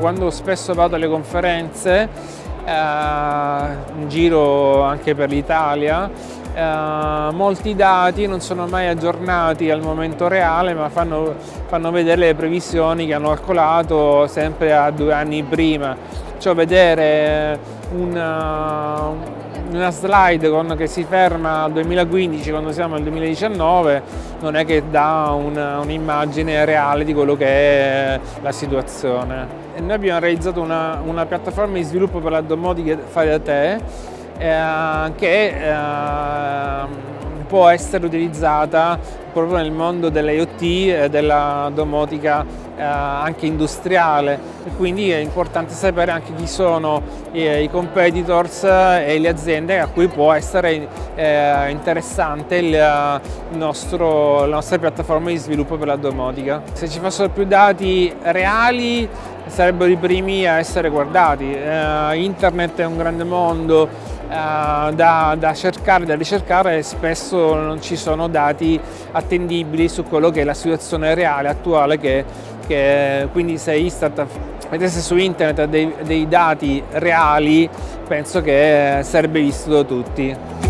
quando spesso vado alle conferenze, eh, in giro anche per l'Italia, eh, molti dati non sono mai aggiornati al momento reale ma fanno, fanno vedere le previsioni che hanno calcolato sempre a due anni prima. Cioè vedere una, una slide con, che si ferma al 2015 quando siamo nel 2019 non è che dà un'immagine reale di quello che è la situazione. E noi abbiamo realizzato una, una piattaforma di sviluppo per la domotica fare da te eh, che eh, può essere utilizzata proprio nel mondo dell'IoT e della domotica eh, anche industriale e quindi è importante sapere anche chi sono i, i competitors e le aziende a cui può essere eh, interessante il, il nostro, la nostra piattaforma di sviluppo per la domotica. Se ci fossero più dati reali sarebbero i primi a essere guardati. Eh, internet è un grande mondo, eh, da, da, cercare, da ricercare e spesso non ci sono dati attendibili su quello che è la situazione reale, attuale, che, che quindi se Istat mettesse su internet dei, dei dati reali penso che sarebbe visto da tutti.